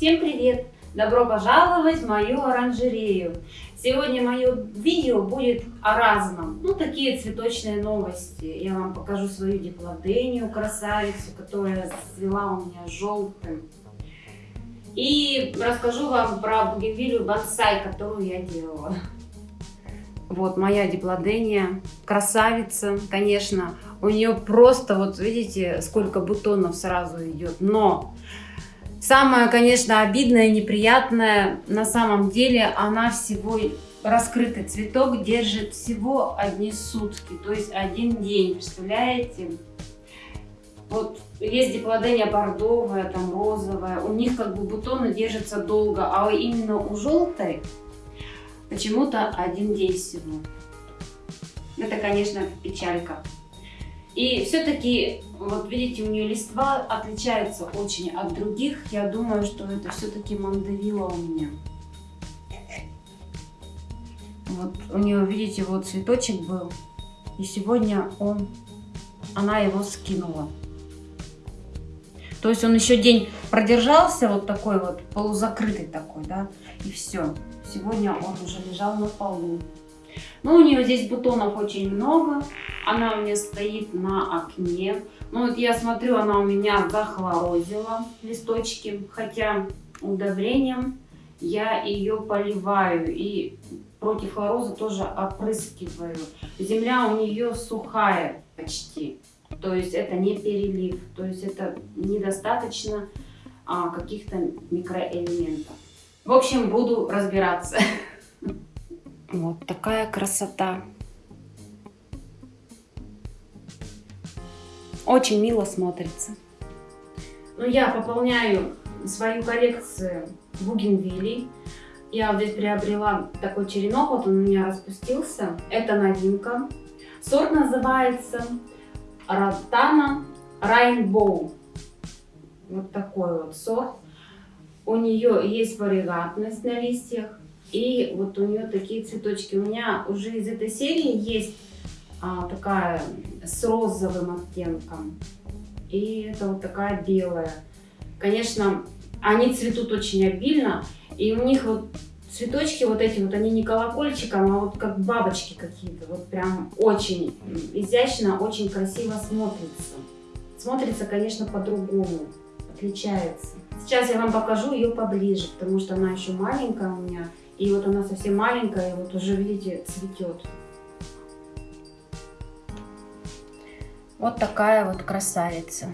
Всем привет! Добро пожаловать в мою оранжерею! Сегодня мое видео будет о разном. Ну, такие цветочные новости. Я вам покажу свою диплодению, красавицу, которая цвела у меня желтым. И расскажу вам про бугенвилию бонсай, которую я делала. Вот моя диплодения, красавица, конечно. У нее просто, вот видите, сколько бутонов сразу идет. Но Самое, конечно, обидное, неприятное, на самом деле она всего, раскрытый цветок держит всего одни сутки, то есть один день, представляете? Вот есть диплодения бордовая, там розовая, у них как бы бутоны держатся долго, а именно у желтой почему-то один день всего. Это, конечно, печалька. И все-таки, вот видите, у нее листва отличается очень от других. Я думаю, что это все-таки мандавила у меня. Вот у нее, видите, вот цветочек был. И сегодня он, она его скинула. То есть он еще день продержался, вот такой вот, полузакрытый такой, да, и все. Сегодня он уже лежал на полу. Ну, у нее здесь бутонов очень много. Она у меня стоит на окне. Ну, вот я смотрю, она у меня захлорозила листочки. Хотя удобрением я ее поливаю. И против хлороза тоже опрыскиваю. Земля у нее сухая почти. То есть это не перелив. То есть это недостаточно а, каких-то микроэлементов. В общем, буду разбираться. Вот такая красота. Очень мило смотрится. Ну, я пополняю свою коллекцию бугенвилей. Я вот здесь приобрела такой черенок, вот он у меня распустился. Это новинка. Сорт называется Ротана Rainbow. Вот такой вот сорт. У нее есть варигатность на листьях. И вот у нее такие цветочки. У меня уже из этой серии есть а, такая с розовым оттенком. И это вот такая белая. Конечно, они цветут очень обильно. И у них вот цветочки вот эти вот, они не колокольчиком, а вот как бабочки какие-то. Вот прям очень изящно, очень красиво смотрится. Смотрится, конечно, по-другому. Отличается. Сейчас я вам покажу ее поближе, потому что она еще маленькая у меня. И вот она совсем маленькая, и вот уже, видите, цветет. Вот такая вот красавица.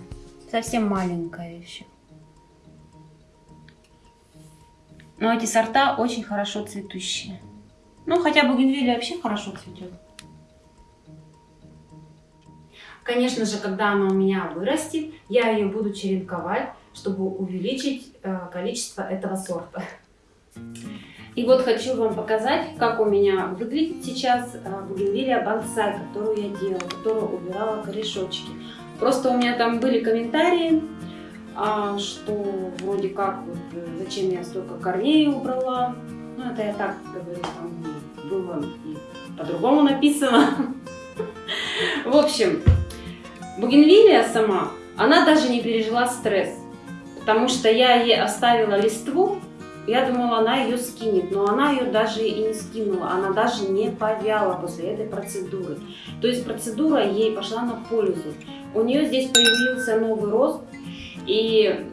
Совсем маленькая еще. Но эти сорта очень хорошо цветущие. Ну, хотя бугенвилля вообще хорошо цветет. Конечно же, когда она у меня вырастет, я ее буду черенковать, чтобы увеличить э, количество этого сорта. И вот хочу вам показать, как у меня выглядит сейчас э, бугенвилия бонсай, которую я делала, которую убирала корешочки. Просто у меня там были комментарии, а, что вроде как, вот, э, зачем я столько корней убрала. Ну, это я так говорю, там было по-другому написано. В общем, бугенвилия сама, она даже не пережила стресс, потому что я ей оставила листву, я думала, она ее скинет, но она ее даже и не скинула, она даже не повяла после этой процедуры. То есть процедура ей пошла на пользу. У нее здесь появился новый рост, и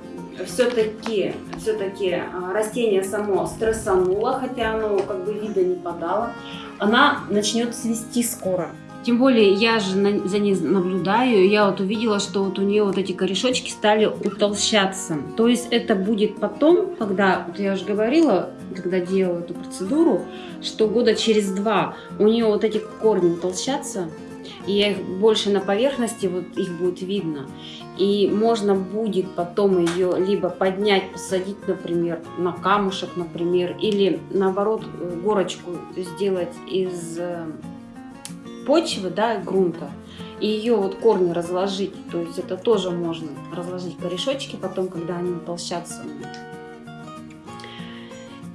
все-таки все, -таки, растение само стрессануло, хотя оно как бы вида не подало. Она начнет цвести скоро. Тем более я же на, за ней наблюдаю, я вот увидела, что вот у нее вот эти корешочки стали утолщаться. То есть это будет потом, когда, вот я уже говорила, когда делала эту процедуру, что года через два у нее вот эти корни утолщатся, и их больше на поверхности, вот их будет видно. И можно будет потом ее либо поднять, посадить, например, на камушек, например, или наоборот горочку сделать из э, почвы, да, грунта, и ее вот корни разложить, то есть это тоже можно разложить корешочки потом, когда они утолщатся.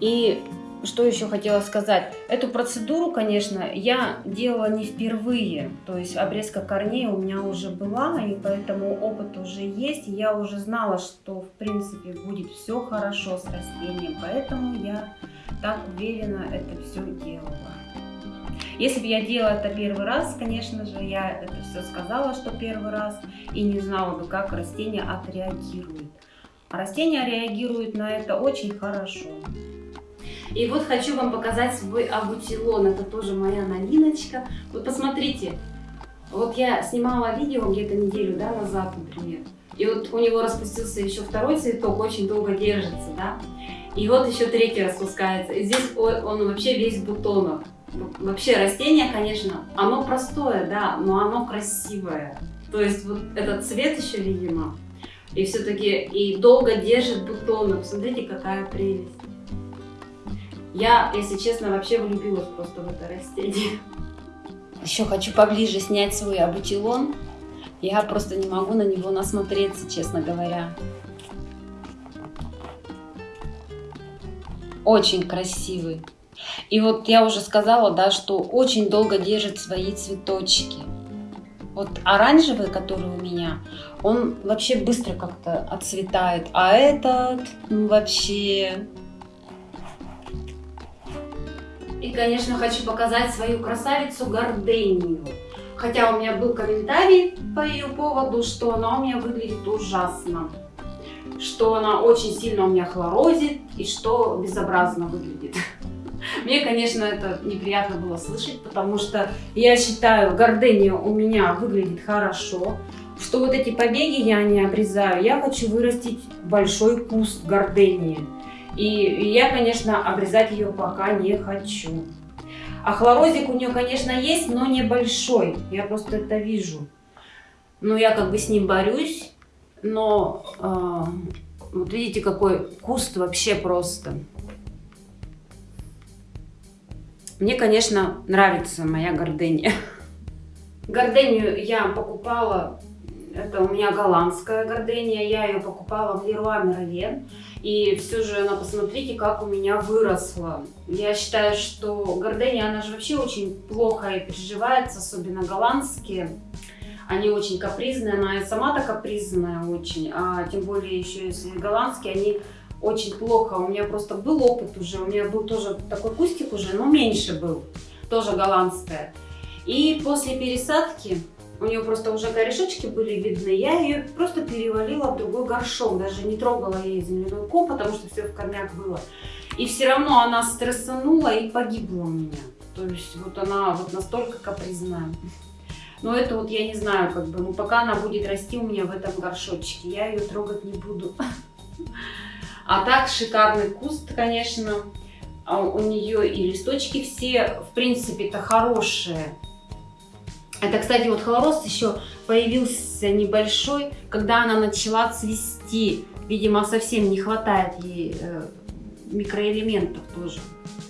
И что еще хотела сказать? Эту процедуру, конечно, я делала не впервые. То есть обрезка корней у меня уже была, и поэтому опыт уже есть. Я уже знала, что в принципе будет все хорошо с растением, поэтому я так уверенно это все делала. Если бы я делала это первый раз, конечно же, я это все сказала, что первый раз, и не знала бы, как растение отреагирует. А растение реагирует на это очень хорошо. И вот хочу вам показать свой абутилон. Это тоже моя новиночка. Вот посмотрите. Вот я снимала видео где-то неделю да, назад, например. И вот у него распустился еще второй цветок, очень долго держится, да. И вот еще третий распускается. И здесь он, он вообще весь в бутонах. Вообще растение, конечно, оно простое, да, но оно красивое. То есть вот этот цвет еще, видимо, и все-таки и долго держит бутоны. Посмотрите, какая прелесть. Я, если честно, вообще влюбилась просто в это растение. Еще хочу поближе снять свой абутилон. Я просто не могу на него насмотреться, честно говоря. Очень красивый. И вот я уже сказала, да, что очень долго держит свои цветочки. Вот оранжевый, который у меня, он вообще быстро как-то отцветает. А этот ну, вообще... И, конечно, хочу показать свою красавицу Гордению. Хотя у меня был комментарий по ее поводу, что она у меня выглядит ужасно. Что она очень сильно у меня хлорозит и что безобразно выглядит. Мне, конечно, это неприятно было слышать, потому что я считаю, гордыня у меня выглядит хорошо, что вот эти побеги я не обрезаю. Я хочу вырастить большой куст гордынии. И я, конечно, обрезать ее пока не хочу. А хлорозик у нее, конечно, есть, но небольшой. Я просто это вижу. Ну, я как бы с ним борюсь, но э, вот видите, какой куст вообще просто. Мне, конечно, нравится моя гордыня. Гордению я покупала, это у меня голландская гордения, я ее покупала в Леруа Мерлен. И все же она, посмотрите, как у меня выросла. Я считаю, что гордения, она же вообще очень плохо и переживается, особенно голландские. Они очень капризные, она и сама-то капризная очень, а тем более еще если голландские, они очень плохо. У меня просто был опыт уже, у меня был тоже такой кустик уже, но меньше был, тоже голландская. И после пересадки, у нее просто уже корешочки были видны, я ее просто перевалила в другой горшок, даже не трогала ей земляной ком, потому что все в корнях было. И все равно она стрессанула и погибла у меня. То есть вот она вот настолько капризная. Но это вот я не знаю, как бы, ну пока она будет расти у меня в этом горшочке, я ее трогать не буду. А так шикарный куст, конечно. А у нее и листочки все, в принципе-то, хорошие. Это, кстати, вот хлорост еще появился небольшой, когда она начала цвести. Видимо, совсем не хватает ей э, микроэлементов тоже.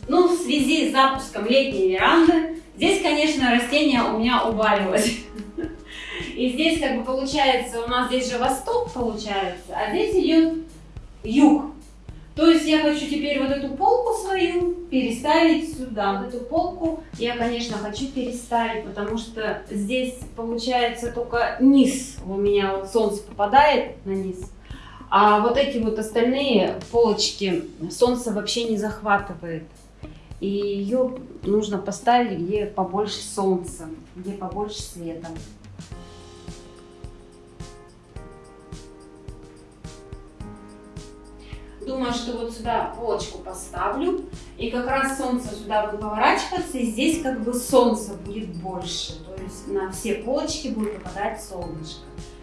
Ну, в связи с запуском летней веранды, здесь, конечно, растение у меня уваливалось. И здесь, как бы, получается, у нас здесь же восток получается, а здесь идет юг. То есть я хочу теперь вот эту полку свою переставить сюда. Вот эту полку я, конечно, хочу переставить, потому что здесь получается только низ. У меня вот солнце попадает на низ. А вот эти вот остальные полочки солнце вообще не захватывает. И ее нужно поставить, где побольше солнца, где побольше света. Думаю, что вот сюда полочку поставлю. И как раз солнце сюда будет поворачиваться. И здесь как бы солнце будет больше. То есть на все полочки будет попадать солнышко.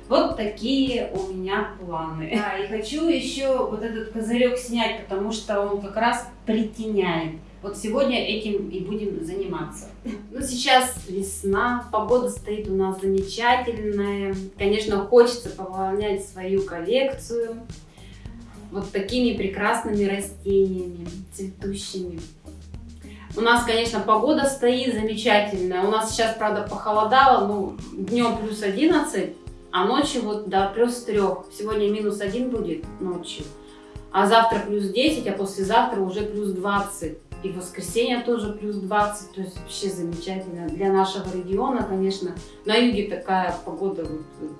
Вот такие у меня планы. Да, и хочу еще вот этот козырек снять, потому что он как раз притеняет. Вот сегодня этим и будем заниматься. Ну, сейчас весна, погода стоит у нас замечательная. Конечно, хочется пополнять свою коллекцию вот такими прекрасными растениями, цветущими. У нас, конечно, погода стоит замечательная. У нас сейчас, правда, похолодало, ну, днем плюс 11, а ночью вот до плюс 3. Сегодня минус 1 будет ночью, а завтра плюс 10, а послезавтра уже плюс 20. И воскресенье тоже плюс 20, то есть вообще замечательно. Для нашего региона, конечно, на юге такая погода вот,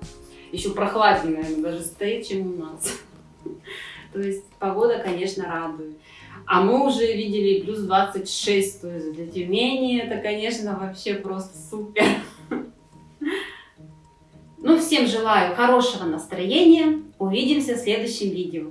еще прохладнее, наверное, даже стоит, чем у нас. То есть погода, конечно, радует. А мы уже видели плюс 26, то есть для Тюмени это, конечно, вообще просто супер. Ну, всем желаю хорошего настроения. Увидимся в следующем видео.